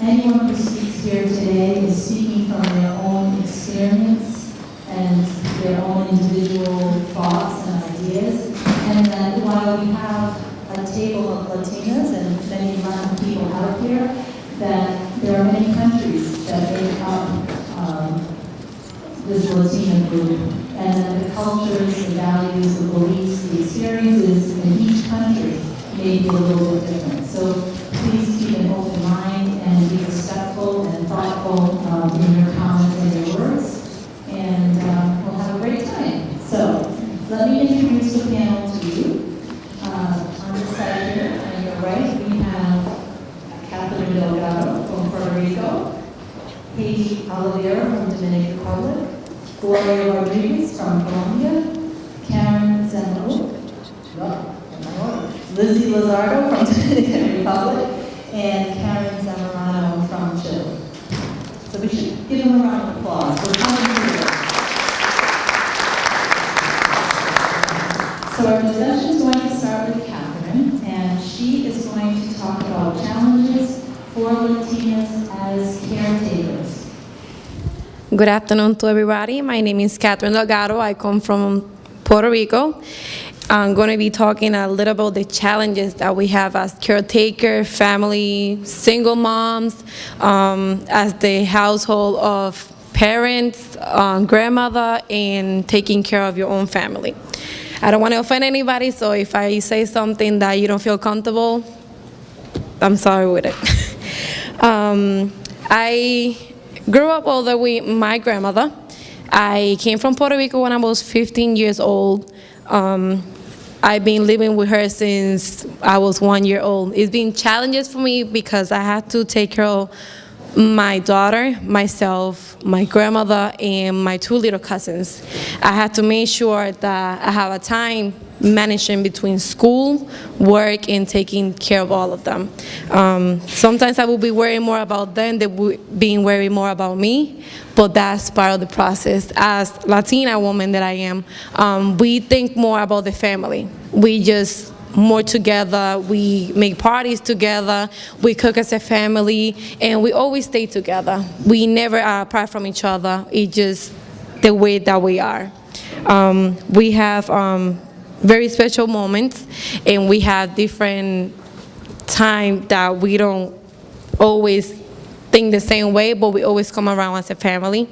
anyone who speaks here today is speaking from their own experience and their own individual thoughts and ideas. And that while we have a table of Latinas and many Latin people out here, that there are many countries that make up um, this Latina group, and that the cultures, the values, the beliefs, the experiences in each country may be a little bit different. So please keep an open mind and be respectful and thoughtful um, in your comments and your words, and um, we'll have a great time. So let me introduce the panel to you. Uh, on this side here, on your right, we have Catherine Delgado from Puerto Rico, Haiti Oliveira from Dominican Republic, Gloria Rodriguez from Colombia, Karen Zamora, Lizzie Lazardo from Dominican Republic, and Karen Zamorano from Chile. So we should give them a round of applause for coming here. So our discussion is going to start with Catherine, and she is going to talk about challenges for Latinas as caretakers. Good afternoon to everybody. My name is Catherine Delgado. I come from Puerto Rico. I'm going to be talking a little about the challenges that we have as caretaker, family, single moms, um, as the household of parents, um, grandmother, and taking care of your own family. I don't want to offend anybody, so if I say something that you don't feel comfortable, I'm sorry with it. um, I grew up older with my grandmother. I came from Puerto Rico when I was 15 years old. Um, I've been living with her since I was one year old. It's been challenges for me because I had to take care of my daughter, myself, my grandmother, and my two little cousins. I had to make sure that I have a time managing between school, work, and taking care of all of them. Um, sometimes I will be worrying more about them than being worried more about me, but that's part of the process. As Latina woman that I am, um, we think more about the family. We just more together, we make parties together, we cook as a family, and we always stay together. We never are apart from each other, it's just the way that we are. Um, we have um, very special moments, and we have different time that we don't always think the same way, but we always come around as a family.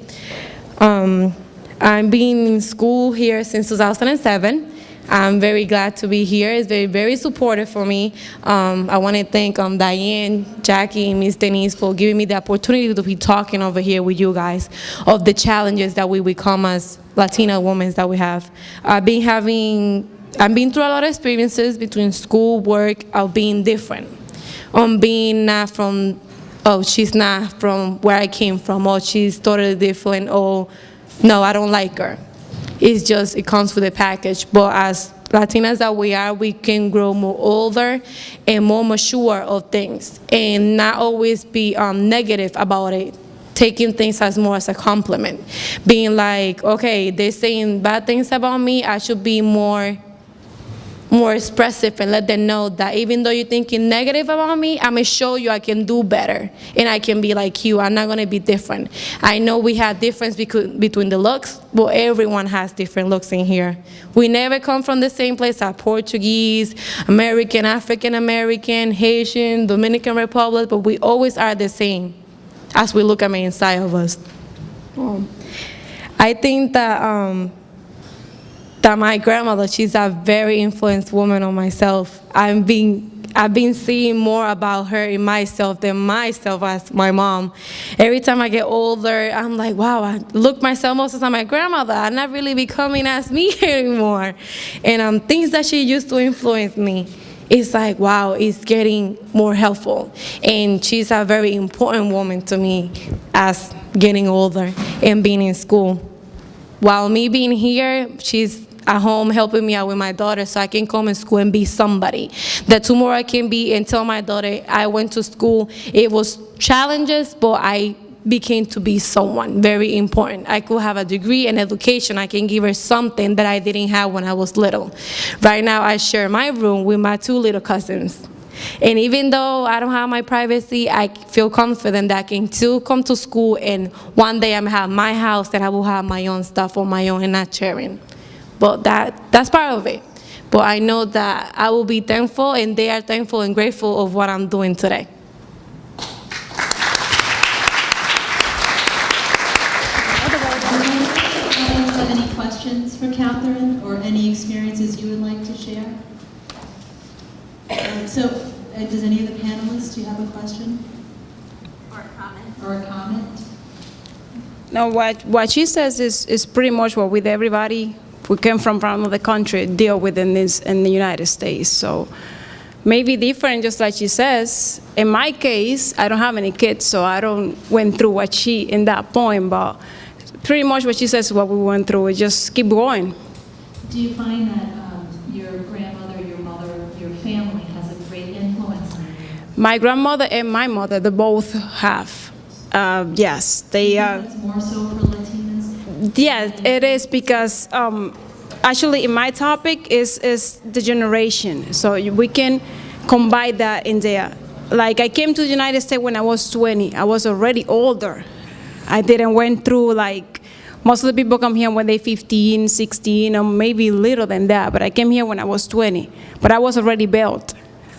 Um, I've been in school here since 2007. I'm very glad to be here. It's very, very supportive for me. Um, I want to thank um, Diane, Jackie, and Miss Denise for giving me the opportunity to be talking over here with you guys of the challenges that we become as Latina women that we have. I've been having, I've been through a lot of experiences between school, work, of being different. On being not from, oh, she's not from where I came from, or she's totally different, or no, I don't like her. It's just, it comes with a package. But as Latinas that we are, we can grow more older and more mature of things and not always be um, negative about it taking things as more as a compliment. Being like, okay, they're saying bad things about me, I should be more more expressive and let them know that even though you're thinking negative about me, I'm gonna show you I can do better and I can be like you. I'm not gonna be different. I know we have difference between the looks, but everyone has different looks in here. We never come from the same place as Portuguese, American, African American, Haitian, Dominican Republic, but we always are the same as we look at the inside of us. Um, I think that um, that my grandmother, she's a very influenced woman on myself. I'm being I've been seeing more about her in myself than myself as my mom. Every time I get older, I'm like, wow, I look myself most time my grandmother. I'm not really becoming as me anymore. And um, things that she used to influence me, it's like, wow, it's getting more helpful. And she's a very important woman to me as getting older and being in school. While me being here, she's at home helping me out with my daughter so I can come in school and be somebody. That tomorrow I can be and tell my daughter I went to school. It was challenges, but I became to be someone very important. I could have a degree and education. I can give her something that I didn't have when I was little. Right now, I share my room with my two little cousins. And even though I don't have my privacy, I feel confident that I can still come to school and one day I'm have my house that I will have my own stuff on my own and not sharing. But that, that's part of it. But I know that I will be thankful and they are thankful and grateful of what I'm doing today. Anyone have any questions for Catherine or any experiences you would like to share? Um, So, uh, does any of the panelists, do you have a question? Or a comment? Or a comment? No, what, what she says is, is pretty much what with everybody who came from another country deal with in this, in the United States. So maybe different, just like she says. In my case, I don't have any kids, so I don't went through what she, in that point, but pretty much what she says what we went through, we just keep going. Do you find that um, your grandmother, your mother, your family has a great influence on you? My grandmother and my mother, they both have. Uh, yes, they are. More so Yes, it is because um, actually in my topic is is the generation. So we can combine that in there. Like I came to the United States when I was 20. I was already older. I didn't went through like most of the people come here when they're 15, 16, or maybe little than that. But I came here when I was 20. But I was already built.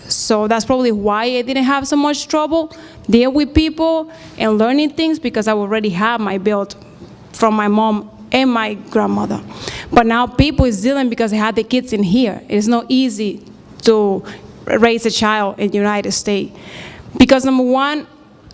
So that's probably why I didn't have so much trouble deal with people and learning things because I already have my build from my mom and my grandmother. But now people is dealing because they have the kids in here. It's not easy to raise a child in the United States. Because number one,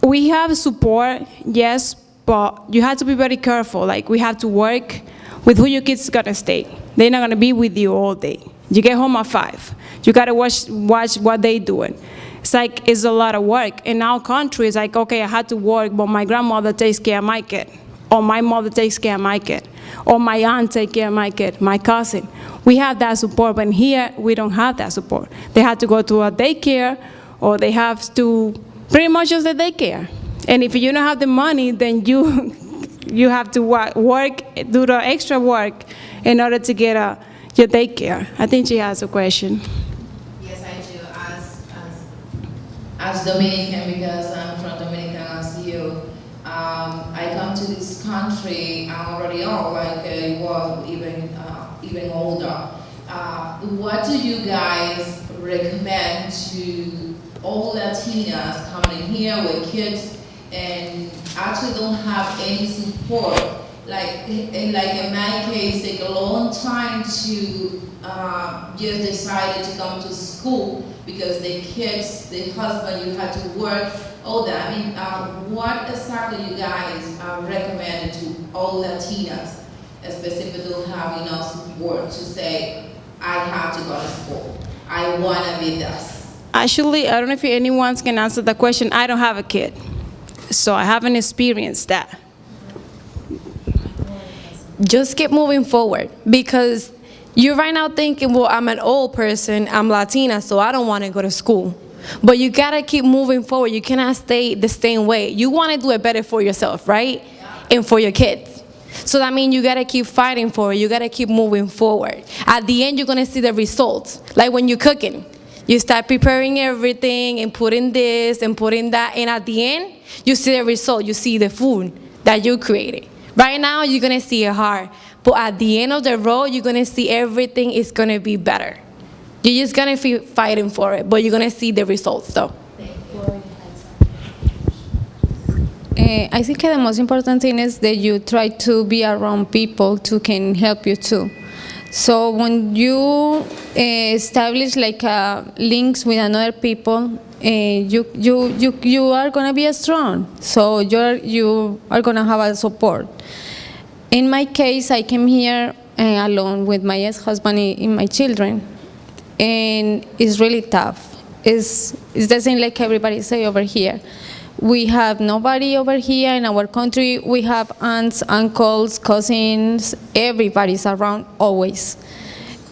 we have support, yes, but you have to be very careful. Like we have to work with who your kids gonna stay. They're not gonna be with you all day. You get home at five. You gotta watch watch what they doing. It's like it's a lot of work. In our country, it's like okay, I had to work, but my grandmother takes care of my kid, or my mother takes care of my kid, or my aunt takes care of my kid, my cousin. We have that support, but here we don't have that support. They have to go to a daycare, or they have to pretty much just the daycare. And if you don't have the money, then you you have to work, do the extra work in order to get a, your daycare. I think she has a question. Yes, I do. As, as, as Dominican, because I'm from um, I come to this country, I'm already old, like I was even, uh, even older. Uh, what do you guys recommend to all Latinas coming here with kids and actually don't have any support? Like, in, like in my case, take a long time to uh, just decided to come to school because the kids, the husband, you had to work, all that. I mean, uh, what exactly you guys uh, recommend to all Latinas, specifically who have enough support to say, I have to go to school. I want to be this. Actually, I don't know if anyone can answer the question. I don't have a kid, so I haven't experienced that. just keep moving forward because you're right now thinking, well, I'm an old person, I'm Latina, so I don't want to go to school. But you gotta keep moving forward. You cannot stay the same way. You want to do it better for yourself, right? And for your kids. So that means you gotta keep fighting for it. You gotta keep moving forward. At the end, you're gonna see the results. Like when you're cooking, you start preparing everything and putting this and putting that, and at the end, you see the result. You see the food that you created. Right now, you're gonna see it hard, but at the end of the road, you're gonna see everything is gonna be better. You're just gonna be fighting for it, but you're gonna see the results though. Uh, I think the most important thing is that you try to be around people who can help you too. So when you uh, establish like uh, links with another people, uh, you, you, you, you are gonna be strong. So you're, you are gonna have a support. In my case, I came here uh, alone with my ex-husband and my children, and it's really tough. It's, the same like everybody say over here. We have nobody over here in our country. We have aunts, uncles, cousins, everybody's around always.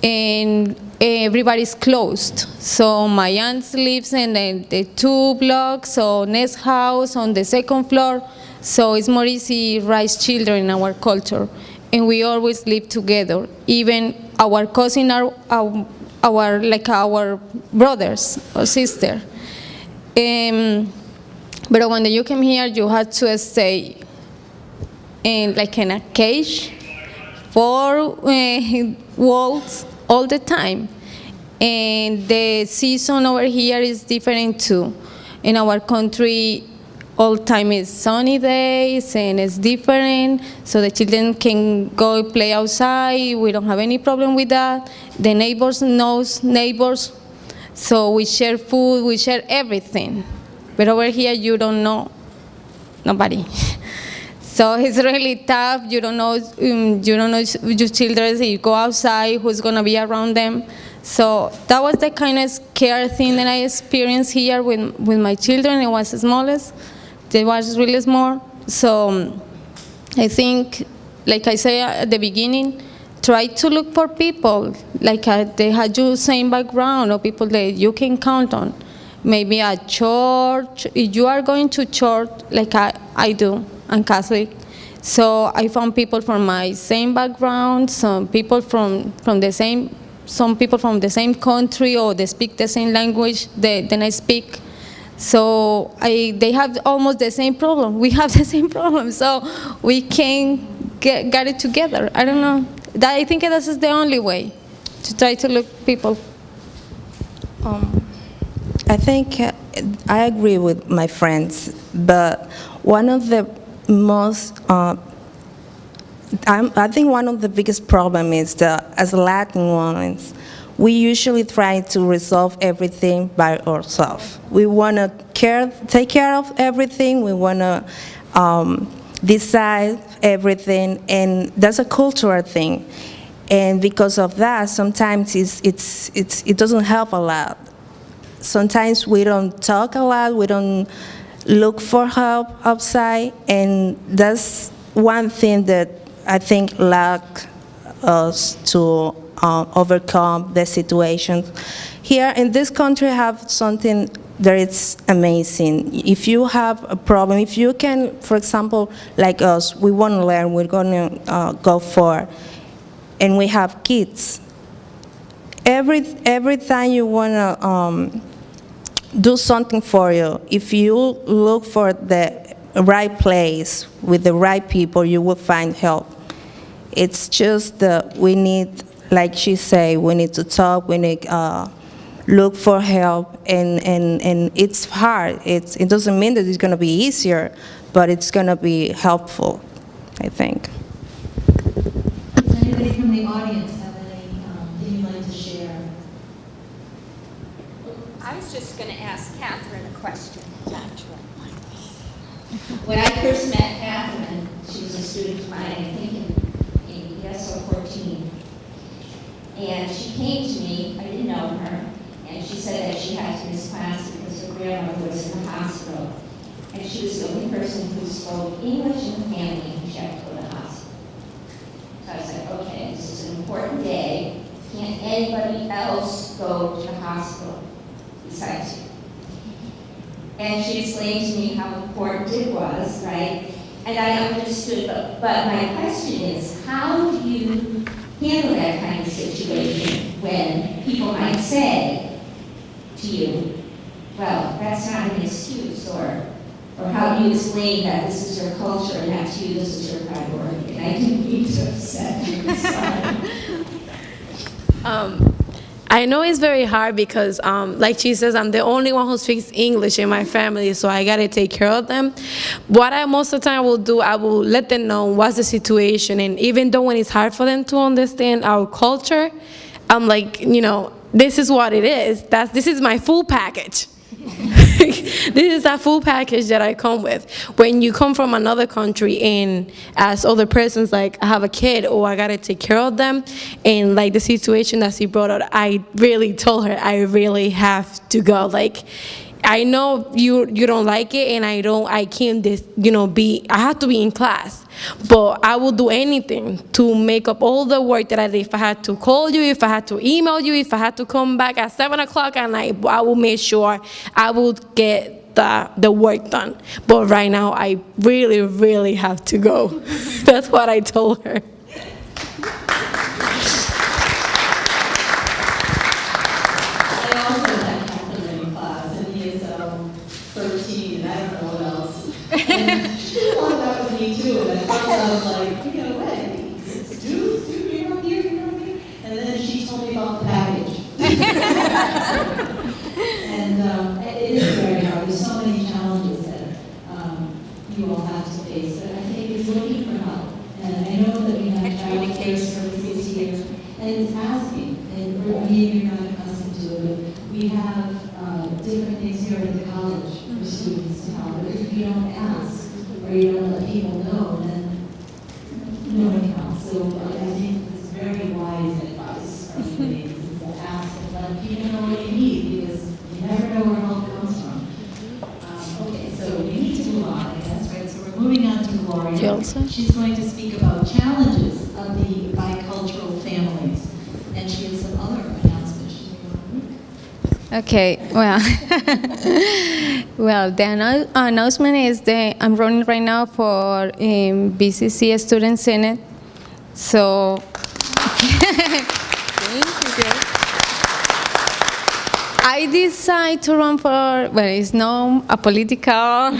And everybody's closed. So my aunt lives in the, the two blocks, so next house on the second floor. So it's more easy raise children in our culture. And we always live together. Even our cousin are, are our like our brothers or sister. Um, but when you came here, you had to stay in like in a cage, four uh, walls all the time. And the season over here is different too. In our country, all time is sunny days and it's different, so the children can go play outside. We don't have any problem with that. The neighbors knows neighbors, so we share food, we share everything. But over here, you don't know nobody. So it's really tough. You don't know. Um, you don't know your children. You go outside, who's gonna be around them? So that was the kind of scare thing that I experienced here with with my children. It was the smallest. They was really small. So um, I think, like I say at the beginning, try to look for people like uh, they had your same background or people that you can count on. Maybe a church, if you are going to church, like I, I do, I'm Catholic. So I found people from my same background, some people from, from the same, some people from the same country or they speak the same language that, that I speak. So I, they have almost the same problem. We have the same problem. So we can get, get it together. I don't know. That, I think this is the only way to try to look people. I think uh, I agree with my friends, but one of the most, uh, I think one of the biggest problem is that as Latin ones, we usually try to resolve everything by ourselves. We want to care, take care of everything. We want to um, decide everything, and that's a cultural thing. And because of that, sometimes it's, it's, it's, it doesn't help a lot sometimes we don't talk a lot, we don't look for help outside, and that's one thing that I think lack us to uh, overcome the situation. Here in this country have something that is amazing. If you have a problem, if you can, for example, like us, we want to learn, we're going to uh, go for, and we have kids. Every, every time you want to um, do something for you. If you look for the right place with the right people, you will find help. It's just that we need, like she said, we need to talk, we need uh, look for help, and, and, and it's hard. It's, it doesn't mean that it's going to be easier, but it's going to be helpful, I think. Does anybody from the audience have any, um, thing you'd like to share? I was just going to ask Catherine a question. When I first met Catherine, she was a student of mine, I think in, in ESL 14. And she came to me, I didn't know her, and she said that she had to miss class because her grandmother was in the hospital. And she was the only person who spoke English in the family, and she had to go to the hospital. So I like, okay, this is an important day. Can't anybody else go to the hospital besides you? And she explained to me how important it was, right? And I understood, but, but my question is, how do you handle that kind of situation when people might say to you, well, that's not an excuse, or, or how do you explain that this is your culture and that to you this is your priority? And I didn't mean to upset you. Um, I know it's very hard because, um, like she says, I'm the only one who speaks English in my family, so I gotta take care of them. What I most of the time will do, I will let them know what's the situation, and even though when it's hard for them to understand our culture, I'm like, you know, this is what it is. That's this is my full package. this is a full package that I come with. When you come from another country and as other persons, like I have a kid or I gotta take care of them, and like the situation that she brought up, I really told her I really have to go. Like, I know you you don't like it, and I don't. I can't, this, you know, be. I have to be in class, but I will do anything to make up all the work that I did. If I had to call you, if I had to email you, if I had to come back at seven o'clock at night, I will make sure I will get the the work done. But right now, I really, really have to go. That's what I told her. me too, and at first I was like, you know, hey, it's Jude, Jude, you're not here, you know what I mean? And then she told me about the package. And um, it it is very hard, there's so many challenges that um, you all have to face, but I think it's looking for help. And I know that we have child care services here, and it's asking, and we're, maybe you're not accustomed to it, but we have uh, different things here at the college for students to help. But if you don't ask, or you don't let people know, then no one helps. So I I think it's very wise advice from the ladies, is to ask and let people know what you need, because you never know where help comes from. Um, Okay, so we need to move on, I guess, right? So we're moving on to Gloria. You also? She's going to speak about challenges of the bicultural families, and she has some other announcements she's going to make. Okay, well, well, the annou- announcement is that I'm running right now for um, BCC Student Senate. So, I decided to run for, well, it's not a political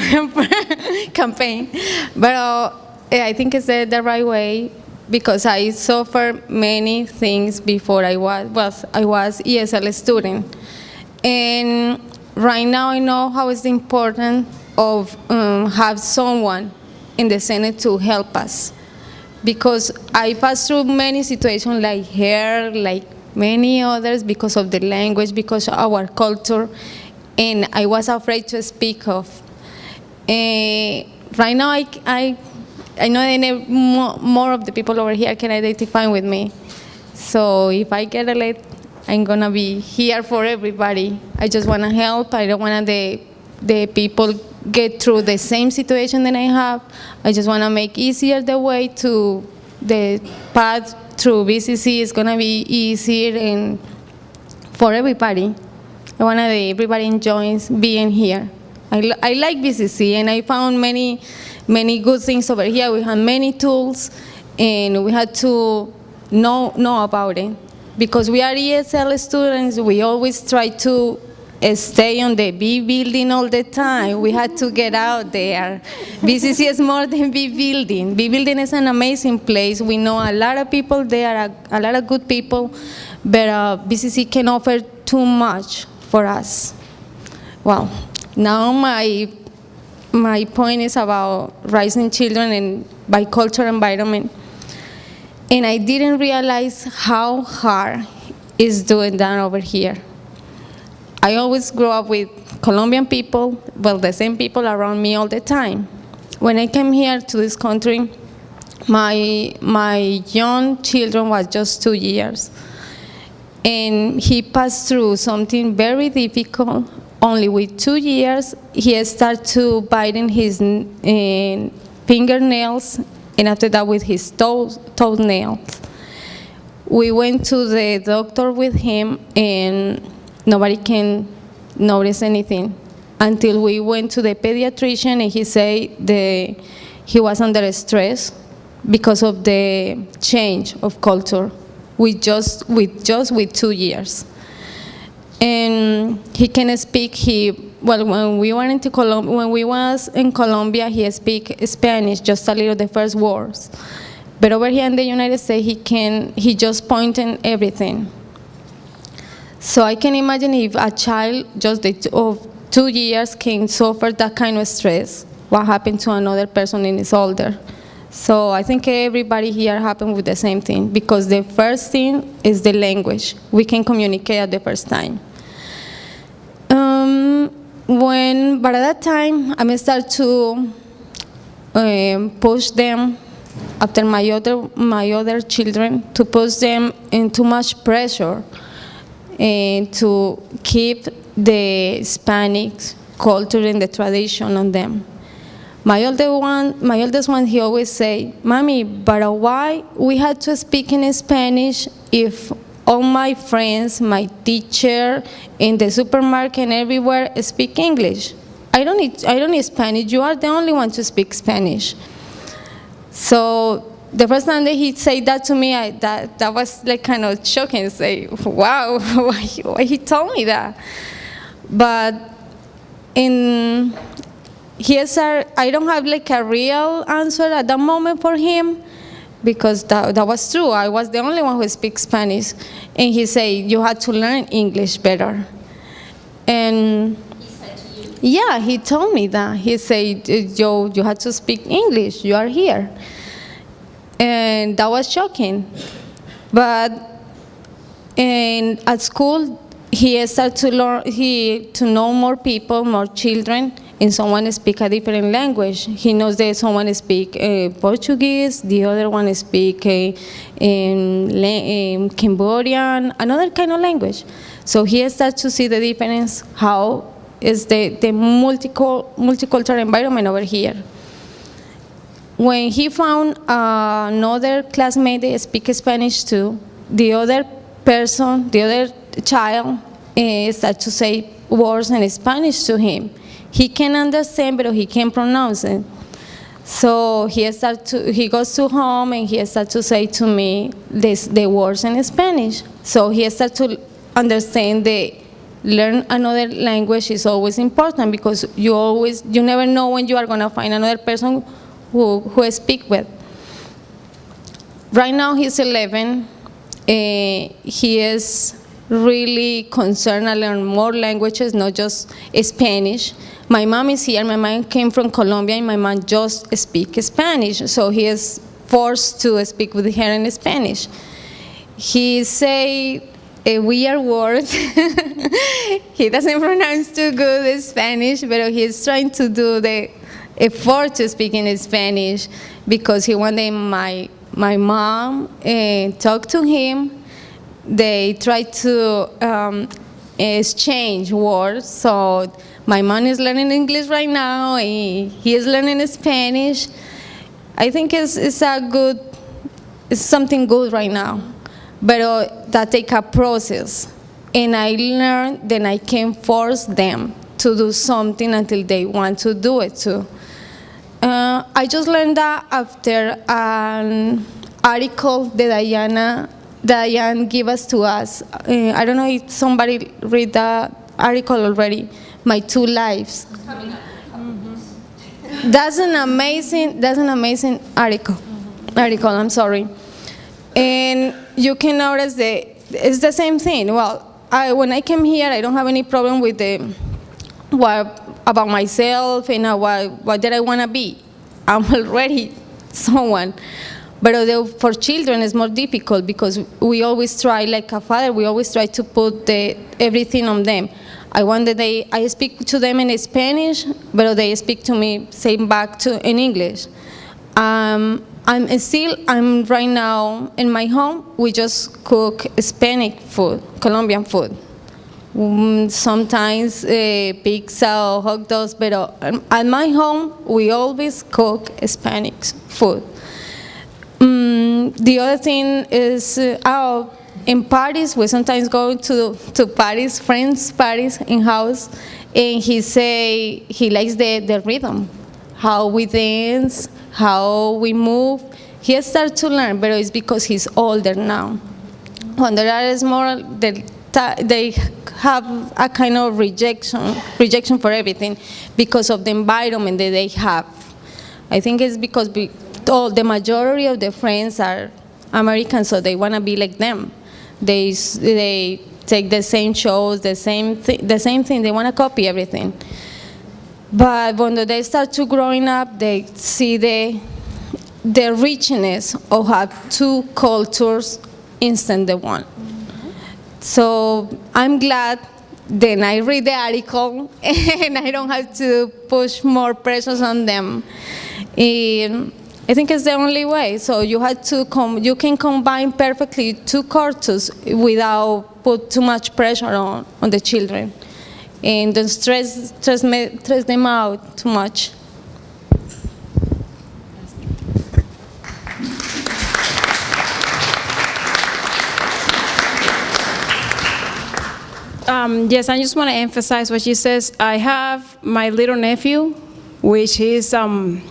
campaign, but uh, I think it's the, the right way because I suffered many things before I was, was I was ESL student. And right now I know how it's important of um, have someone in the Senate to help us. Because I passed through many situations like here, like many others, because of the language, because of our culture, and I was afraid to speak of. Eh, right now, I, I, I know that ne- more of the people over here can identify with me. So if I get elected, I'm gonna be here for everybody. I just wanna help. I don't wanna the, the people get through the same situation that I have. I just wanna make easier the way to the path through BCC is gonna be easier and for everybody. I want that everybody enjoys being here. I, I like BCC, and I found many, many good things over here. We have many tools, and we had to know, know about it. Because we are ESL students, we always try to uh, stay on the B building all the time. We had to get out there. BCC is more than B building. B building is an amazing place. We know a lot of people there, a, a lot of good people, but uh, BCC can offer too much for us. Well, now my my point is about raising children in bicultural environment, and I didn't realize how hard is doing that over here. I always grew up with Colombian people, well, the same people around me all the time. When I came here to this country, my my young children was just two years and he passed through something very difficult. Only with two years, he started to biting his uh, fingernails, and after that with his toes, toenails. We went to the doctor with him, and nobody can notice anything until we went to the pediatrician, and he said the, he was under stress because of the change of culture with just with just with two years. And he can speak. He well, when we went into Colom- when we was in Colombia, he speak Spanish just a little the first words. But over here in the United States, he can he just pointing everything. So I can imagine if a child just of two years can suffer that kind of stress, what happened to another person in his older. So I think everybody here happened with the same thing because the first thing is the language. We can communicate at the first time. When, but at that time, I start to um, push them after my other, my other children, to push them in too much pressure and to keep the Hispanic culture and the tradition on them. My older one, my oldest one, he always say, "Mommy, but why we had to speak in Spanish if all my friends, my teacher, in the supermarket and everywhere speak English? I don't need, I don't need Spanish. You are the only one to speak Spanish." So the first time that he said that to me, I, that that was like kind of shocking. Say, "Wow, why, why he told me that?" But in he is I don't have like a real answer at that moment for him because that, that was true. I was the only one who speaks Spanish. And he said, you had to learn English better. And yeah, he told me that. He said, "Yo, you had to speak English. You are here," and that was shocking. But and at school, he started to learn. He to know more people, more children, and someone speak a different language. He knows that someone speak uh, Portuguese, the other one speak uh, Cambodian, another kind of language. So he starts to see the difference. How is the, the multicul- multicultural environment over here. When he found uh, another classmate that speak Spanish too, the other person, the other child, uh, to say words in Spanish to him. He can understand, but he can't pronounce it. So he start to, he goes to home and he starts to say to me this, the words in Spanish. So he starts to understand that learn another language is always important because you always, you never know when you are going to find another person who, who speak with. Right now he's 11. Uh, he is really concerned to learn more languages, not just Spanish. My mom is here. My mom came from Colombia, and my mom just speaks Spanish. So he is forced to speak with her in Spanish. He say a weird word. he doesn't pronounce too good Spanish, but he's trying to do the effort to speak in Spanish because he wanted my my mom uh, talk to him. They try to um, exchange words. So my mom is learning English right now, he is learning Spanish. I think it's, it's a good, it's something good right now, but uh, that take a process. And I learned that I can force them to do something until they want to do it too. Uh, I just learned that after an article that Diana, Diane gave us to us. Uh, I don't know if somebody read that article already, My Two Lives. That's an amazing, that's an amazing article, article, I'm sorry. And you can notice that it's the same thing. Well, I, when I came here, I don't have any problem with the, what, about myself and uh, what, what did I want to be. I'm already someone. But although for children, it's more difficult because we always try, like a father, we always try to put the, everything on them. I want that they, I speak to them in Spanish, but they speak to me, same back to in English. Um, I'm still, I'm right now in my home, we just cook Hispanic food, Colombian food. Mm, sometimes uh, pizza or hot dogs, but uh, at my home, we always cook Hispanic food. The other thing is, uh, oh, in parties, we sometimes go to, to parties, friends' parties in house, and he say he likes the, the rhythm, how we dance, how we move. He started to learn, but it's because he's older now. When they are small, they, they have a kind of rejection, rejection for everything because of the environment that they have. I think it's because we, all, the majority of the friends are American, so they want to be like them. They, they take the same shows, the same, the same thing, they want to copy everything. But when they start to growing up, they see the, the richness of have two cultures instant the one. So I'm glad then I read the article and I don't have to push more pressures on them. And I think it's the only way. So you had to you can combine perfectly two cultures without put too much pressure on, on the children. And don't stress, stress, stress them out too much. Um, yes, I just want to emphasize what she says. I have my little nephew, which is, um,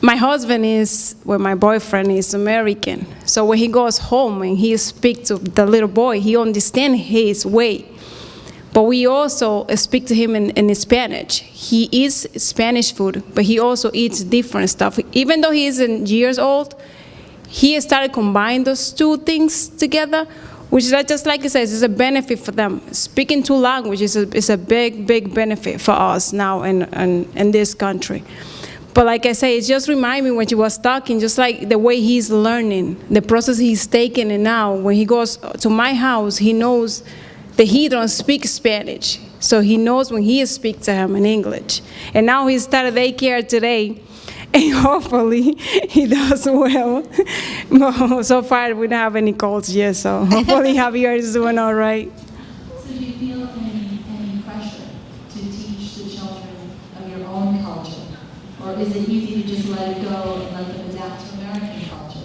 my husband is, well, my boyfriend is American. So when he goes home and he speaks to the little boy, he understands his way. but we also speak to him in, in Spanish. He eats Spanish food, but he also eats different stuff. Even though he isn't years old, he started combining those two things together, which is just like it says, is a benefit for them. Speaking two languages is a, is a big, big benefit for us now in, in, in this country. But like I say, it just remind me when she was talking, just like the way he's learning, the process he's taking, and now when he goes to my house, he knows that he don't speak Spanish, so he knows when he speaks to him in English. And now he started daycare today, and hopefully he does well. Well, so far we don't have any calls yet, so hopefully Javier is doing all right. So do you feel any, any pressure to teach the children of your own culture? Or is it easy to just let it go and let them adapt to American culture?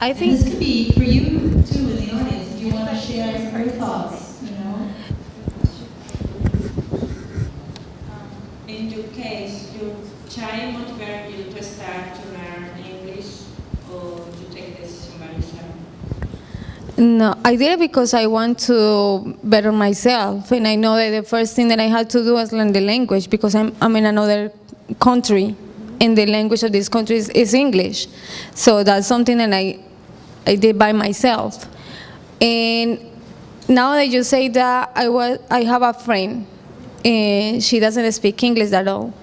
I And think this could be for you too in the audience, if you want to share your thoughts, you know? In your case, your child motivated you to start to learn English or to take this by yourself? No, I did it because I want to better myself, and I know that the first thing that I had to do was learn the language because I'm, I'm in another country, and the language of this country is, is English. So that's something that I, I did by myself. And now that you say that, I, was, I have a friend, and she doesn't speak English at all.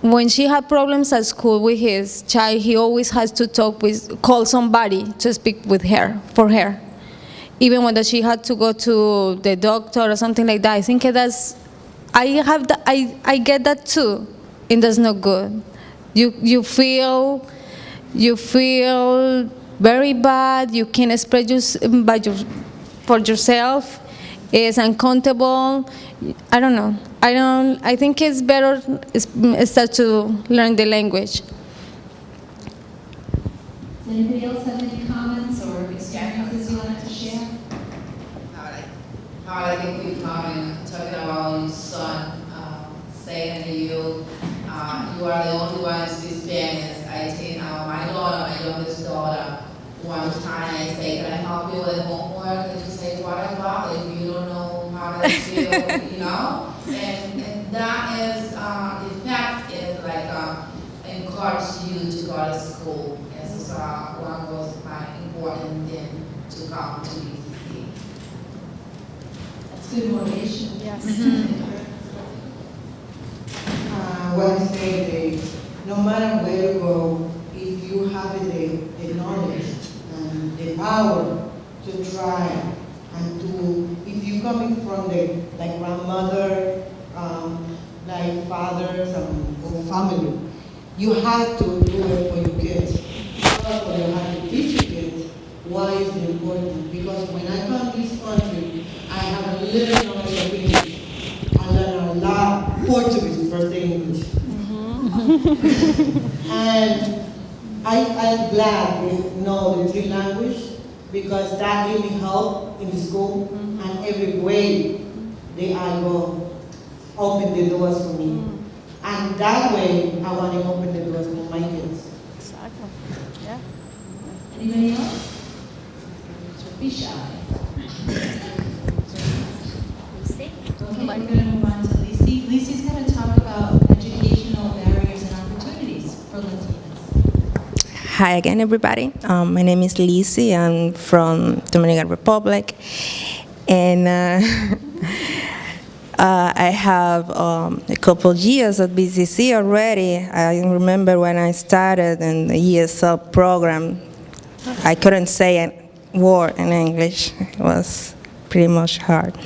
When she had problems at school with his child, he always has to talk with, call somebody to speak with her, for her. Even when she had to go to the doctor or something like that, I think that's, I have, the, I, I get that too, and that's not good. You, you feel, you feel very bad, you can express your, by your, for yourself, it's uncomfortable, I don't know. I don't, I think it's better is- start to learn the language. Does anybody else have any comments or experiences you wanted to share? Alright. Alright, I think we comment, talking about your son, um, saying to you, uh, you are the only ones to speak Spanish. I think, uh, my daughter, my youngest daughter, one time I say, can I help you with homework? And she say, what about if you don't know how to feel, you know? And, and that is, uh, the fact is like, uh, encourage you to go to school. This is, uh, one was my important thing to come to BCC. That's good motivation. Uh, what I say, the, no matter where you go, if you have the, the knowledge and the power to try and to, if you're coming from the, like grandmother, um, like fathers um, or family, you have to do it for your kids. Also, you have to teach your kids why it's important. Because when I come to this country, I have a little knowledge of English. I learn a lot Portuguese, first English. And I, I'm glad to know the three language because that gave me help in the school mm-hmm. and every way they I go open the doors for me. Mm-hmm. And that way I want to open the doors for my kids. Exactly. Yeah. Anybody else? Be shy. Okay, Hi again, everybody. Um, my name is Lisi. I'm from Dominican Republic, and uh, uh, I have um, a couple years at BCC already. I remember when I started in the ESL program, I couldn't say a word in English. It was pretty much hard.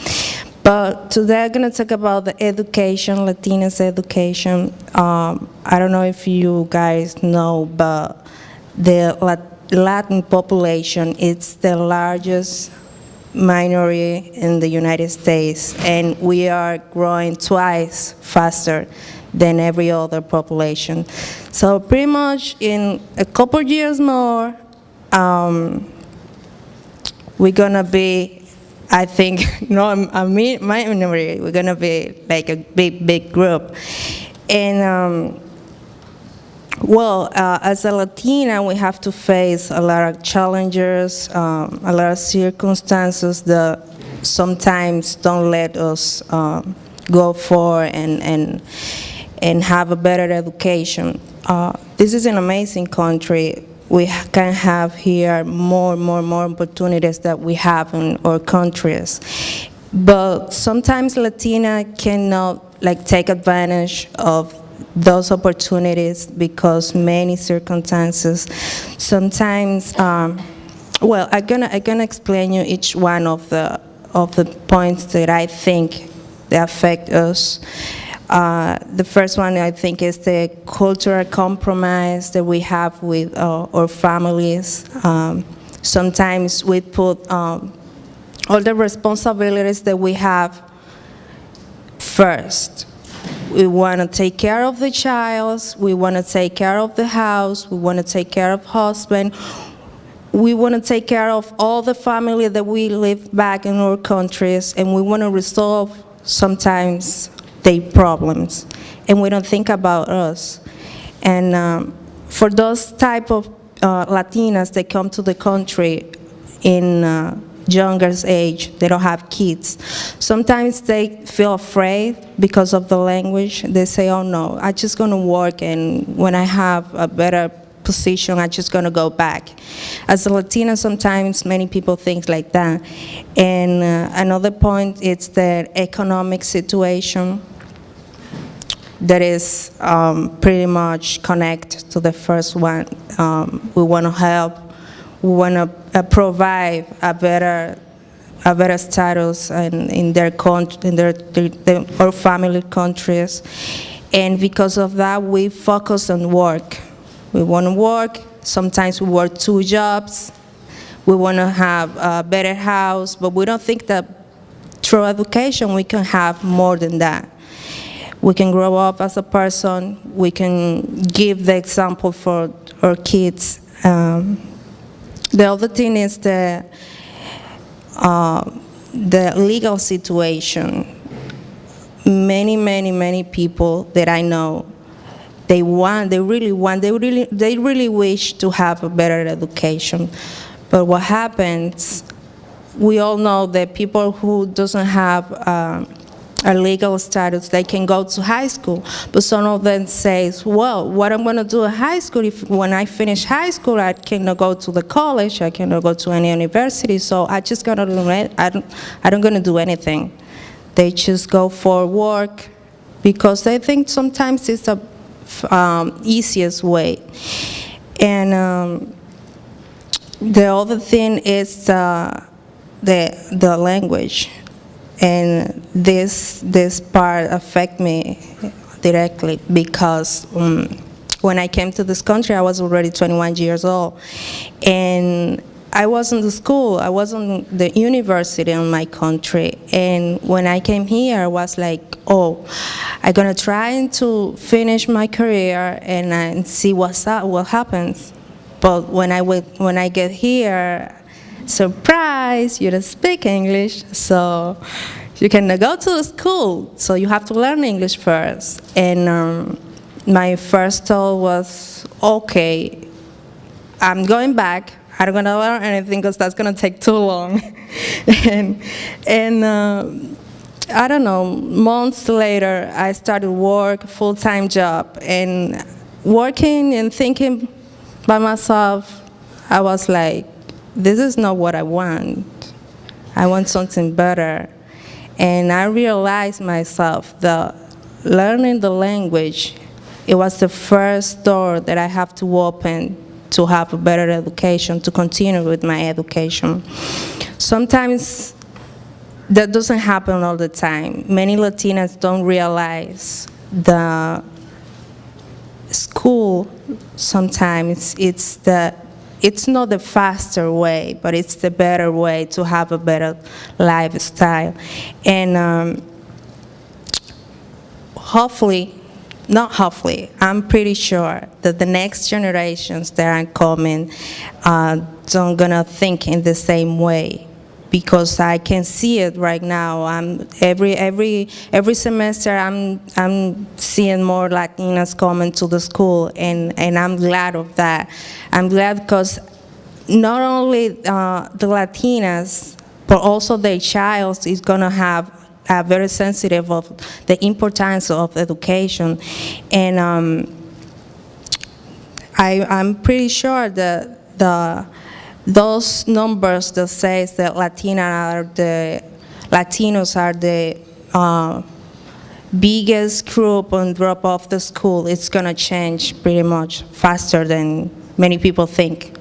But today I'm going to talk about the education, Latinas education. Um, I don't know if you guys know, but the Latin population is the largest minority in the United States, and we are growing twice faster than every other population. So pretty much in a couple years more, um, we're gonna be, I think, no, I mean, my minority, we're gonna be like a big, big group. And, um, well, uh, as a Latina, we have to face a lot of challenges, um, a lot of circumstances that sometimes don't let us um, go for and, and, and have a better education. Uh, This is an amazing country. We can have here more, more, more opportunities that we have in our countries. But sometimes Latina cannot like take advantage of those opportunities because many circumstances. Sometimes, um, well, I'm gonna I'm gonna explain you each one of the of the points that I think that affect us. Uh, the first one I think is the cultural compromise that we have with uh, our families. Um, sometimes we put um, all the responsibilities that we have first. We want to take care of the child, we want to take care of the house, we want to take care of husband, we want to take care of all the family that we live back in our countries, and we want to resolve sometimes their problems, and we don't think about us. And um, for those type of uh, Latinas that come to the country in uh, younger age, they don't have kids. Sometimes they feel afraid because of the language. They say, oh no, I'm just gonna work and when I have a better position, I'm just gonna go back. As a Latina, sometimes many people think like that. And uh, another point is the economic situation that is um, pretty much connect to the first one. Um, we want to help, we want to uh, provide a better, a better status in, in their country, in their, their, their, our family countries, and because of that, we focus on work. We want to work. Sometimes we work two jobs. We want to have a better house, but we don't think that through education we can have more than that. We can grow up as a person. We can give the example for our kids. Um, the other thing is the, uh, the legal situation. Many, many, many people that I know, they want, they really want, they really, they really wish to have a better education. But what happens, we all know that people who doesn't have um, a legal status, they can go to high school. But some of them says, well, what I'm gonna do in high school, if when I finish high school, I cannot go to the college, I cannot go to any university, so I just gonna do it, I don't, I don't gonna do anything. They just go for work because they think sometimes it's the um, easiest way. And um, the other thing is uh, the, the language. And this, this part affect me directly because um, when I came to this country, I was already 21 years old. And I was in the school, I was in the university in my country. And when I came here, I was like, oh, I'm gonna try to finish my career and, and see what's up, what happens. But when I, went, when I get here, surprise, you don't speak English, so you can go to school, so you have to learn English first. And um, my first thought was, okay, I'm going back, I'm not gonna learn anything because that's gonna take too long. and and uh, I don't know, months later, I started work, full-time job, and working and thinking by myself, I was like, this is not what I want. I want something better. And I realized myself that learning the language, it was the first door that I have to open to have a better education, to continue with my education. Sometimes that doesn't happen all the time. Many Latinas don't realize the school sometimes it's the it's not the faster way, but it's the better way to have a better lifestyle. And um, hopefully, not hopefully, I'm pretty sure that the next generations that are coming uh, don't gonna think in the same way because I can see it right now. I'm every every every semester I'm I'm seeing more Latinas coming to the school, and and I'm glad of that. I'm glad because not only uh, the Latinas, but also the child is gonna have a very sensitive of the importance of education, and um, I, I'm pretty sure that the those numbers that says that Latina are the Latinos are the uh, biggest group on drop off the school, it's gonna change pretty much faster than many people think.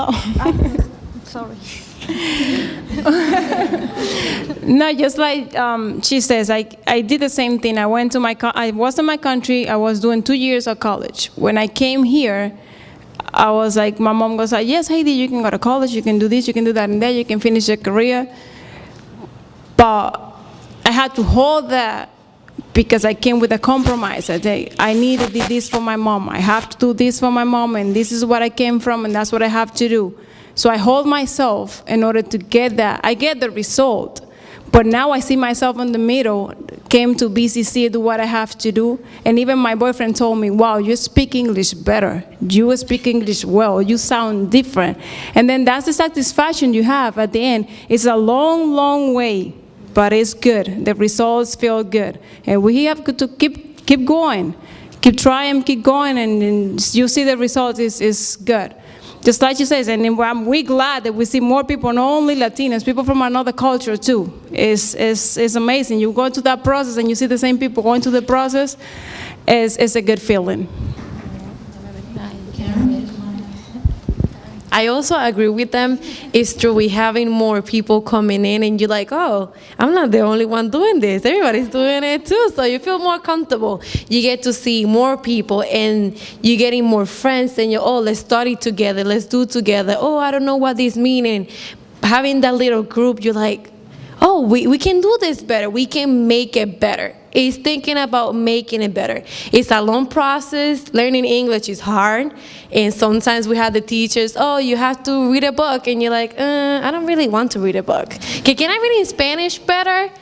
Oh, Sorry. no, just like um, she says, I, I did the same thing. I went to my, I was in my country, I was doing two years of college. When I came here, I was like, my mom goes like, yes, Heidi, you can go to college, you can do this, you can do that and that, you can finish your career. But I had to hold that because I came with a compromise. I say, I need to do this for my mom. I have to do this for my mom, and this is what I came from, and that's what I have to do. So I hold myself in order to get that. I get the result. But now I see myself in the middle, came to BCC, do what I have to do. And even my boyfriend told me, wow, you speak English better. You speak English well. You sound different. And then that's the satisfaction you have at the end. It's a long, long way, but it's good. The results feel good. And we have to keep, keep going. Keep trying, keep going, and, and you see the results is, is good. Just like you says, and I'm, we glad that we see more people, not only Latinos, people from another culture too. It's, it's, it's amazing. You go through that process and you see the same people going through the process, it's, it's a good feeling. Karen, did you want to? I also agree with them. It's true, we having more people coming in and you're like, oh, I'm not the only one doing this. Everybody's doing it too. So you feel more comfortable. You get to see more people and you're getting more friends and you're, oh, let's study together. Let's do together. Oh, I don't know what this meaning. Having that little group, you're like, oh, we, we can do this better. We can make it better. It's thinking about making it better. It's a long process. Learning English is hard. And sometimes we have the teachers, oh, you have to read a book. And you're like, uh, I don't really want to read a book. Can I read in Spanish better?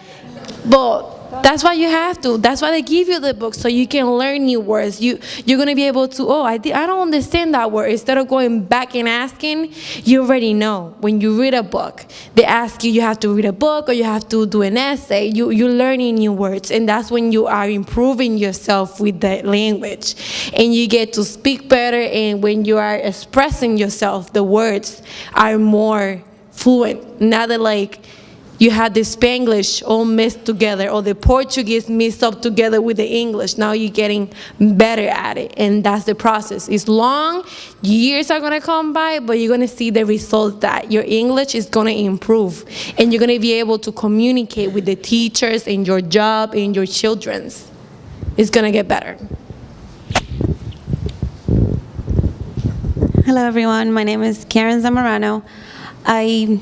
But that's why you have to. That's why they give you the book so you can learn new words. You you're gonna be able to. Oh, I I don't understand that word. Instead of going back and asking, you already know. When you read a book, they ask you. You have to read a book or you have to do an essay. You you're learning new words, and that's when you are improving yourself with the language, and you get to speak better. And when you are expressing yourself, the words are more fluent. Not that like you had the Spanglish all mixed together or the Portuguese mixed up together with the English. Now you're getting better at it, and that's the process. It's long, years are gonna come by, but you're gonna see the results that your English is gonna improve, and you're gonna be able to communicate with the teachers in your job and your children's. It's gonna get better. Hello, everyone. My name is Karen Zamorano. I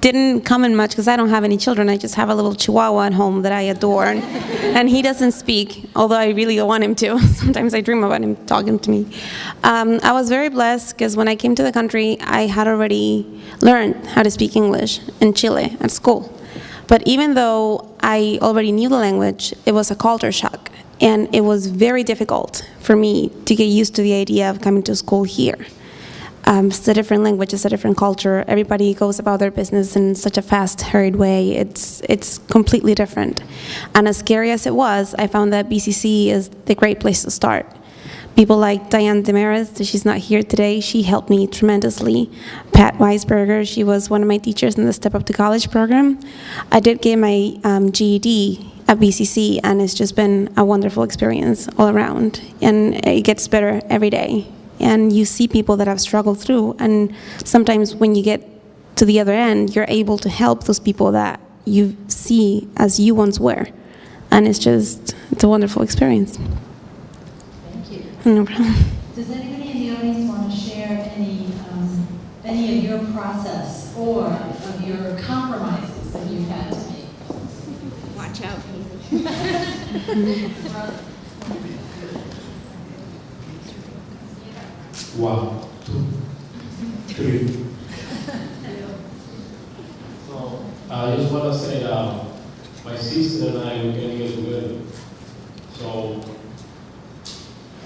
didn't come in much because I don't have any children. I just have a little chihuahua at home that I adore. And, and he doesn't speak, although I really want him to. Sometimes I dream about him talking to me. Um, I was very blessed because when I came to the country, I had already learned how to speak English in Chile at school. But even though I already knew the language, it was a culture shock. And it was very difficult for me to get used to the idea of coming to school here. Um, it's a different language, it's a different culture. Everybody goes about their business in such a fast, hurried way. It's, it's completely different. And as scary as it was, I found that BCC is the great place to start. People like Diane Demaris, she's not here today, she helped me tremendously. Pat Weisberger, she was one of my teachers in the Step Up to College program. I did get my um, GED at BCC, and it's just been a wonderful experience all around. And it gets better every day and you see people that have struggled through and sometimes when you get to the other end you're able to help those people that you see as you once were and it's just it's a wonderful experience Thank you. no problem Does anybody in the audience want to share any, um, any of your process or of your compromises that you've had to make? Watch out. One, two. Three. So, I just want to say, uh, my sister and I, we can get together. So,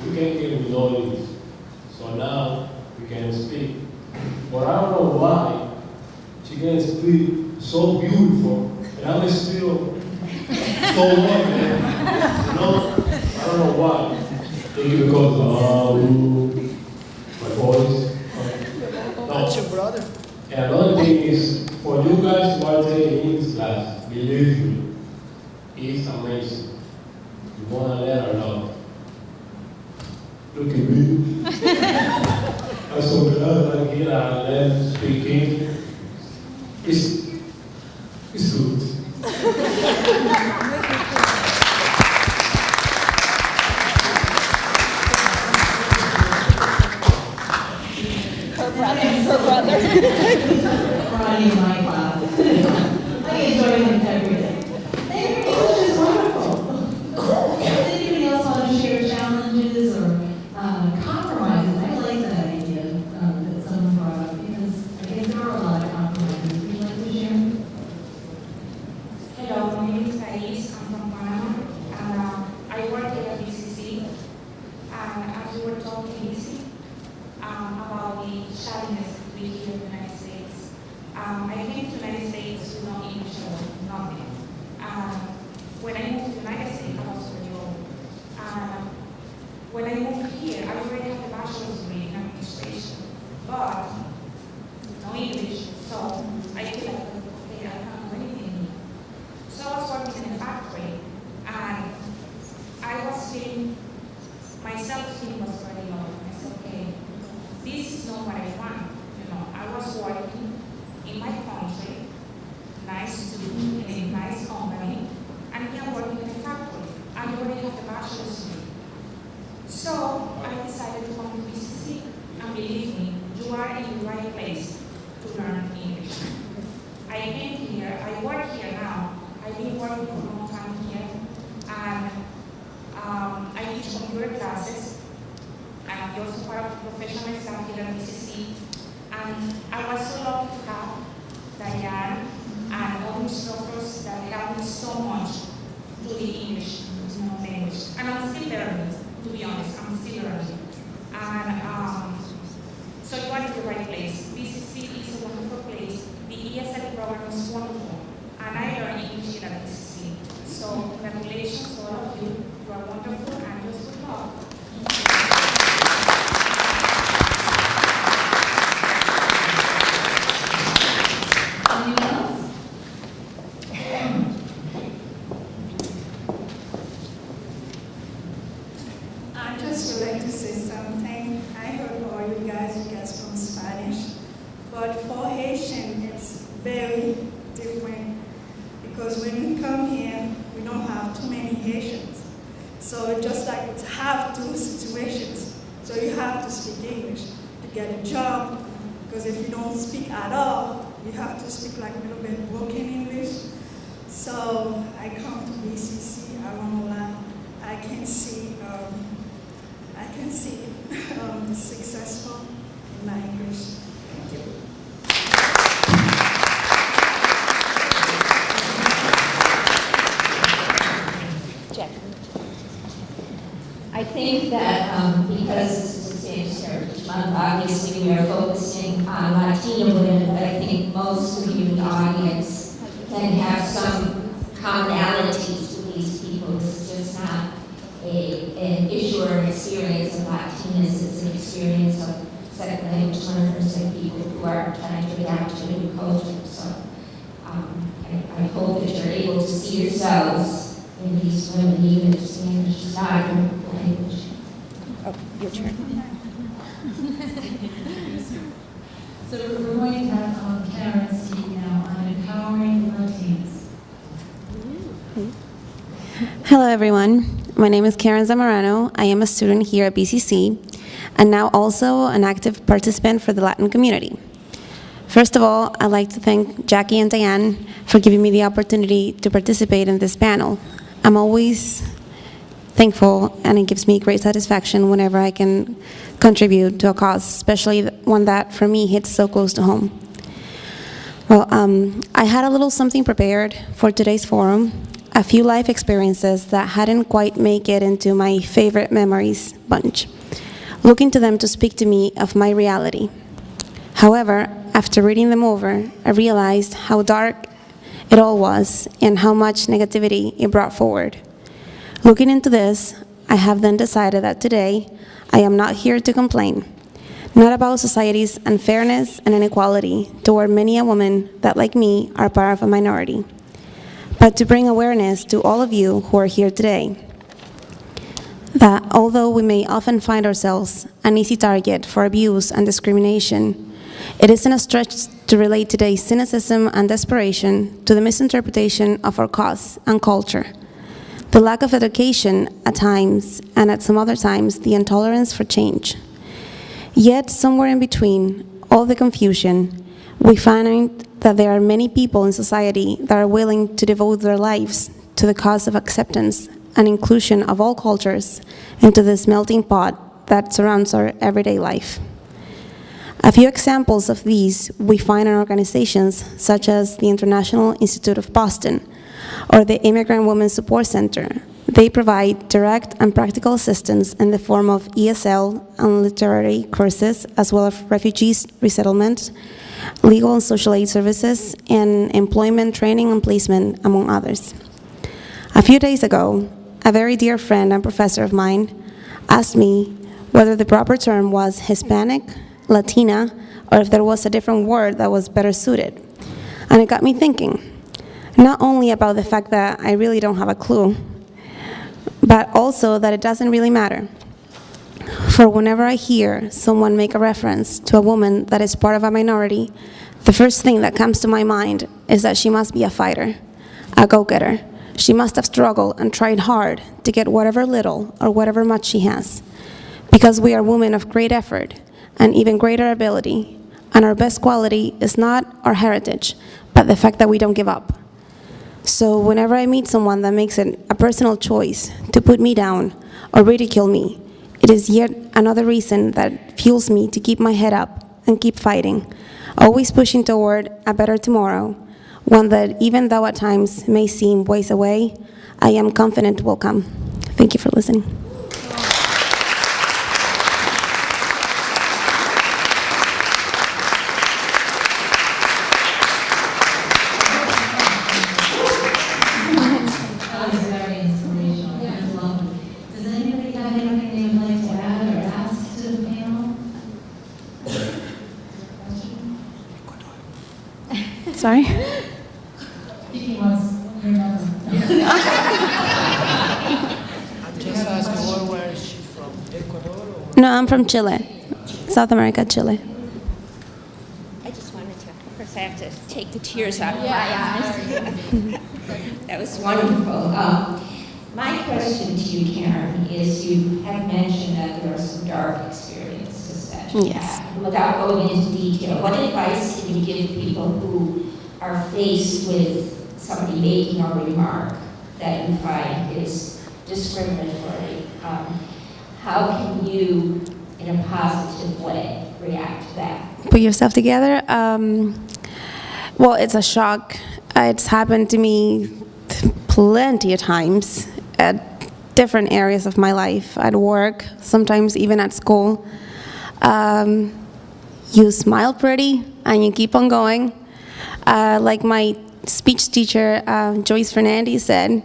we can get knowledge. So now, we can speak. But I don't know why she can speak so beautiful, and I'm still so man. You know, I don't know why. Because uh, my voice. That's your brother. Another thing is, for you guys are taking English class, believe me, it's amazing. You wanna learn a lot. Look at me. I'm so glad I get I learn speaking. I think that um, because this is Spanish Heritage Month, obviously we are focusing on Latino women, but I think most of you in the audience can have some commonalities with these people. This is just not a, an issue or an experience of Latinas, it's an experience of second language learners and people who are trying to adapt to a new culture. So um, I, I hope that you're able to see yourselves in these women, even if Spanish is not your turn. So we're going to have um, Karen speak now on empowering Latinos. Hello, everyone. My name is Karen Zamorano. I am a student here at BCC and now also an active participant for the Latin community. First of all, I'd like to thank Jackie and Diane for giving me the opportunity to participate in this panel. I'm always thankful and it gives me great satisfaction whenever I can contribute to a cause, especially one that, for me, hits so close to home. Well, um, I had a little something prepared for today's forum, a few life experiences that hadn't quite make it into my favorite memories bunch, looking to them to speak to me of my reality. However, after reading them over, I realized how dark it all was and how much negativity it brought forward. Looking into this, I have then decided that today I am not here to complain, not about society's unfairness and inequality toward many a woman that, like me, are part of a minority, but to bring awareness to all of you who are here today that although we may often find ourselves an easy target for abuse and discrimination, it isn't a stretch to relate today's cynicism and desperation to the misinterpretation of our cause and culture. The lack of education at times, and at some other times, the intolerance for change. Yet, somewhere in between all the confusion, we find that there are many people in society that are willing to devote their lives to the cause of acceptance and inclusion of all cultures into this melting pot that surrounds our everyday life. A few examples of these we find in organizations such as the International Institute of Boston or the Immigrant Women Support Center. They provide direct and practical assistance in the form of ESL and literary courses, as well as refugees resettlement, legal and social aid services, and employment training and placement, among others. A few days ago, a very dear friend and professor of mine asked me whether the proper term was Hispanic, Latina, or if there was a different word that was better suited. And it got me thinking, not only about the fact that I really don't have a clue, but also that it doesn't really matter. For whenever I hear someone make a reference to a woman that is part of a minority, the first thing that comes to my mind is that she must be a fighter, a go-getter. She must have struggled and tried hard to get whatever little or whatever much she has. Because we are women of great effort and even greater ability, and our best quality is not our heritage, but the fact that we don't give up. So whenever I meet someone that makes it a personal choice to put me down or ridicule me, it is yet another reason that fuels me to keep my head up and keep fighting, always pushing toward a better tomorrow, one that even though at times may seem ways away, I am confident will come. Thank you for listening. That was very inspirational. That was lovely. Does anybody have anything they would like to add or ask to the panel? Sorry? Vicky wants your number. I'm just asking, where, where is she from? Ecuador or? No, I'm from Chile, South America, Chile. I just wanted to, of course, I have to take the tears out of my eyes. That was wonderful. Um, My question to you, Karen, is you have mentioned that there are some dark experiences that you Yes. had. Without going into detail, what advice can you give people who are faced with somebody making a remark that you find is discriminatory? Um, How can you, in a positive way, react to that? Put yourself together. Um, well, it's a shock. It's happened to me plenty of times at different areas of my life, at work, sometimes even at school. Um, you smile pretty and you keep on going. Uh, like my speech teacher, uh, Joyce Fernandez, said,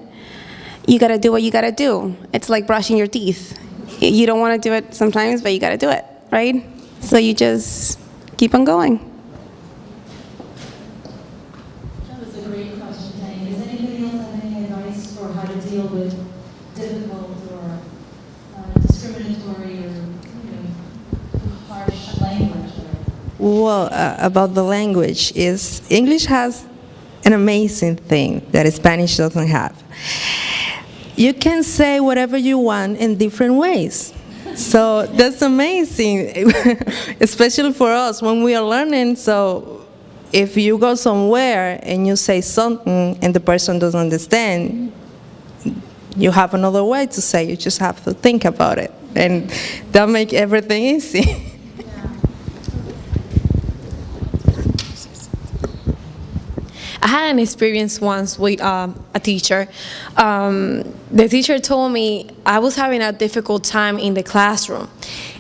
you gotta do what you gotta do. It's like brushing your teeth. You don't wanna do it sometimes, but you gotta do it, right? So you just keep on going. That was a great question, Penny. Does anybody else have any advice for how to deal with difficult or uh, discriminatory or, you know, harsh language? Well, uh, about the language is English has an amazing thing that Spanish doesn't have. You can say whatever you want in different ways. So that's amazing, especially for us when we are learning. So if you go somewhere and you say something and the person doesn't understand, you have another way to say. You just have to think about it. and that make everything easy. I had an experience once with um, a teacher. Um, the teacher told me I was having a difficult time in the classroom.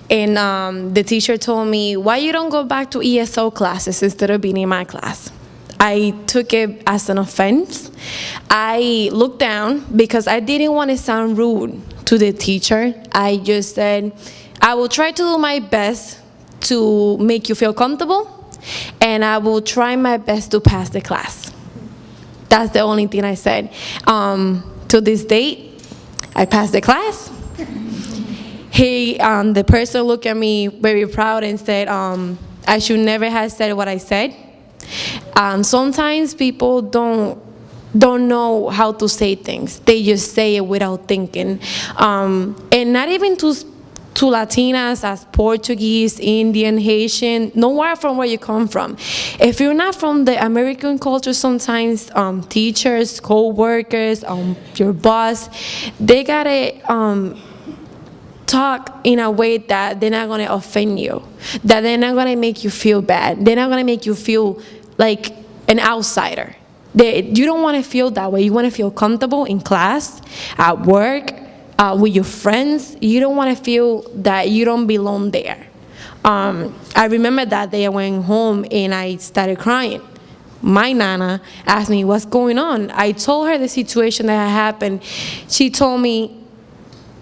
And um, the teacher told me, why you don't go back to ESL classes instead of being in my class? I took it as an offense. I looked down because I didn't want to sound rude to the teacher. I just said, I will try to do my best to make you feel comfortable and I will try my best to pass the class. That's the only thing I said. Um, to this date, I passed the class. He, um, the person looked at me very proud and said, um, I should never have said what I said. Um, sometimes people don't don't know how to say things. They just say it without thinking. Um, and not even to to Latinas as Portuguese, Indian, Haitian, nowhere from where you come from. If you're not from the American culture, sometimes um, teachers, co-workers, um, your boss, they gotta um, talk in a way that they're not gonna offend you, that they're not gonna make you feel bad, they're not gonna make you feel like an outsider. They, you don't want to feel that way. You want to feel comfortable in class, at work, uh, with your friends. You don't want to feel that you don't belong there. Um, I remember that day I went home and I started crying. My nana asked me, what's going on? I told her the situation that had happened. She told me,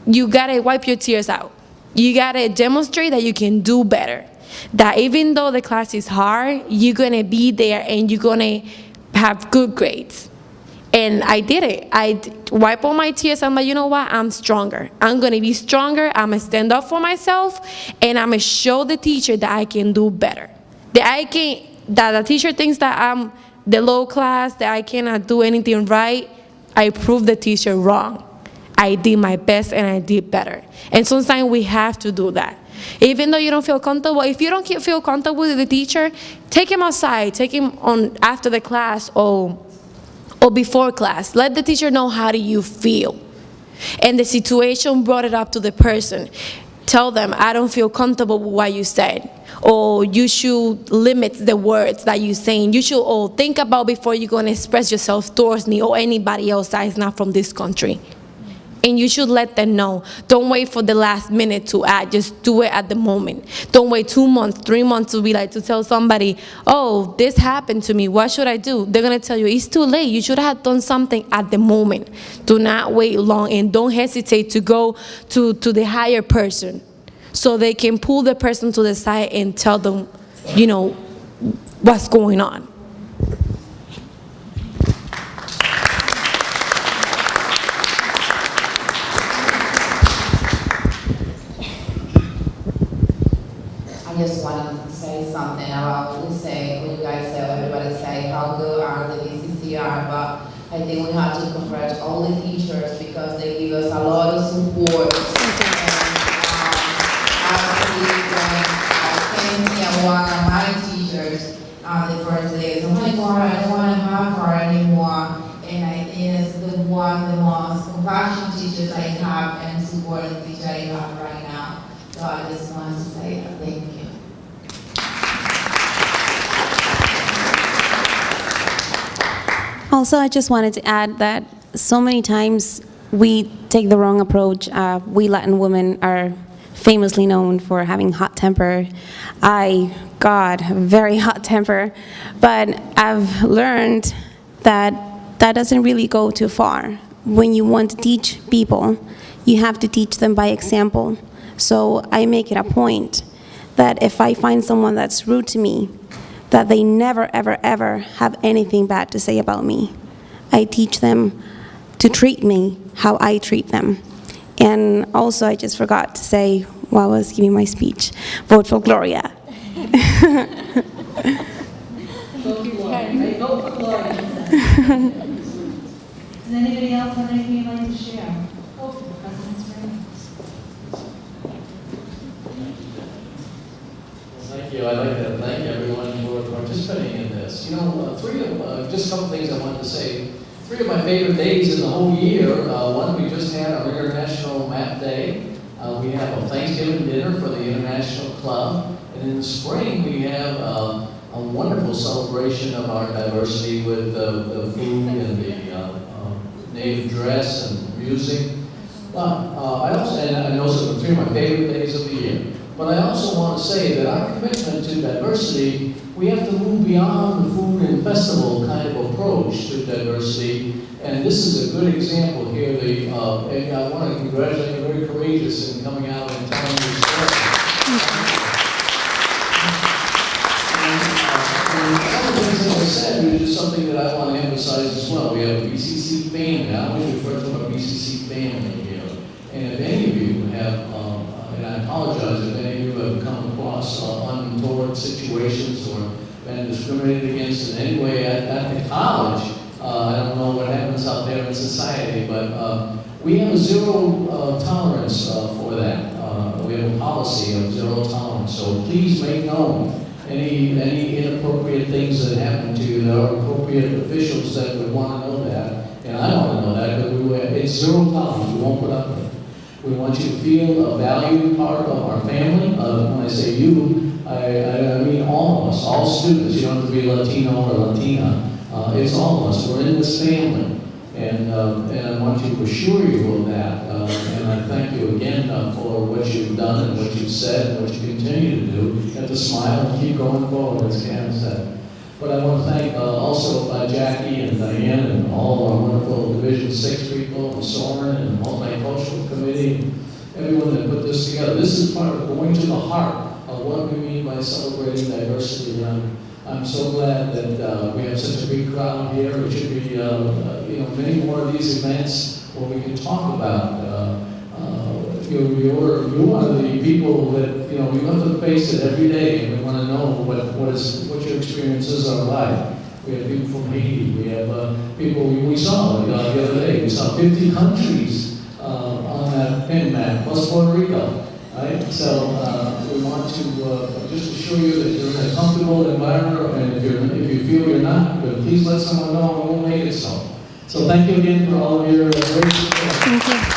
you gotta wipe your tears out. You gotta demonstrate that you can do better. That even though the class is hard, you're gonna be there and you're gonna have good grades. And I did it. I wipe all my tears. I'm like, you know what? I'm stronger. I'm gonna be stronger. I'm gonna stand up for myself, and I'm gonna show the teacher that I can do better. That I can. That the teacher thinks that I'm the low class, that I cannot do anything right. I proved the teacher wrong. I did my best and I did better. And sometimes we have to do that. Even though you don't feel comfortable, if you don't feel comfortable with the teacher, take him outside, take him on after the class or, or before class. Let the teacher know how do you feel. And the situation brought it up to the person. Tell them, I don't feel comfortable with what you said. Or you should limit the words that you're saying. You should all think about before you're going to express yourself towards me or anybody else that is not from this country and you should let them know. Don't wait for the last minute to add, just do it at the moment. Don't wait two months, three months to be like, to tell somebody, oh, this happened to me, what should I do? They're gonna tell you, it's too late, you should have done something at the moment. Do not wait long and don't hesitate to go to, to the higher person so they can pull the person to the side and tell them, you know, what's going on. I just wanted to say something about we say, when you guys say, everybody say how good are the BCCR, but I think we have to congratulate all the teachers because they give us a lot of support. And, um, Actually, when one of my teachers, uh, the first day, oh my God, I don't want to have her anymore. And it's the one the most compassionate teachers I have and supporting teacher I have right now. So I just wanted to say that, thank Also, I just wanted to add that so many times we take the wrong approach. Uh, we Latin women are famously known for having hot temper. I, God, very hot temper. But I've learned that that doesn't really go too far. When you want to teach people, you have to teach them by example. So I make it a point that if I find someone that's rude to me, that they never, ever, ever have anything bad to say about me. I teach them to treat me how I treat them. And also, I just forgot to say while I was giving my speech, vote for Gloria. Does anybody else have anything you'd like to share? Oh, President's ready. Thank you. I'd like to thank everyone for participating in this. You know, uh, three of, uh, just couple things I wanted to say. Three of my favorite days in the whole year. Uh, one, we just had our International Map Day. Uh, we have a Thanksgiving dinner for the International Club. And in the spring, we have uh, a wonderful celebration of our diversity with the food and the uh, uh, native dress and music. But uh, I also, and those are three of my favorite days of the year. But I also want to say that our commitment to diversity, we have to move beyond the food and festival kind of approach to diversity. And this is a good example here. The, uh, and I want to congratulate you, very courageous in coming out and telling your story. And of things that I said, which is something that I want to emphasize as well, we have a BCC family. I always refer to our BCC family here. And if any of you have, I apologize if any of you have come across uh, untoward situations or been discriminated against in any way at, at the college, uh, I don't know what happens out there in society, but uh, we have a zero uh, tolerance uh, for that. Uh, we have a policy of zero tolerance. So please make known any, any inappropriate things that happen to you. There are appropriate officials that would want to know that, and I want to know that, but we, it's zero tolerance. We won't put up with it. We want you to feel a valued part of our family. When I say you, I, I, mean all of us, all students. You don't have to be Latino or Latina. Uh, it's all of us. We're in this family. And, uh, and I want to assure you of that. Uh, and I thank you again uh, for what you've done and what you've said and what you continue to do. You have to smile and keep going forward, as Karen said. But I want to thank uh, also uh, Jackie and Diane and all our wonderful Division Six people, and Soren and Multicultural Committee, and everyone that put this together. This is part of going to the heart of what we mean by celebrating diversity. And I'm, so glad that uh, we have such a big crowd here. It should be, uh, uh, you know, many more of these events where we can talk about. Uh, you're, you're, one of the people that, you know, we have to face it every day, and we want to know what, what, is, what your experiences are like. We have people from Haiti, we have uh, people we, saw uh, the other day, we saw 50 countries uh, on that pin map, plus Puerto Rico, right? So uh, we want to uh, just assure you that you're in a comfortable environment, and if, you're, if you feel you're not, please let someone know, and we'll make it so. So thank you again for all of your great support. Thank you.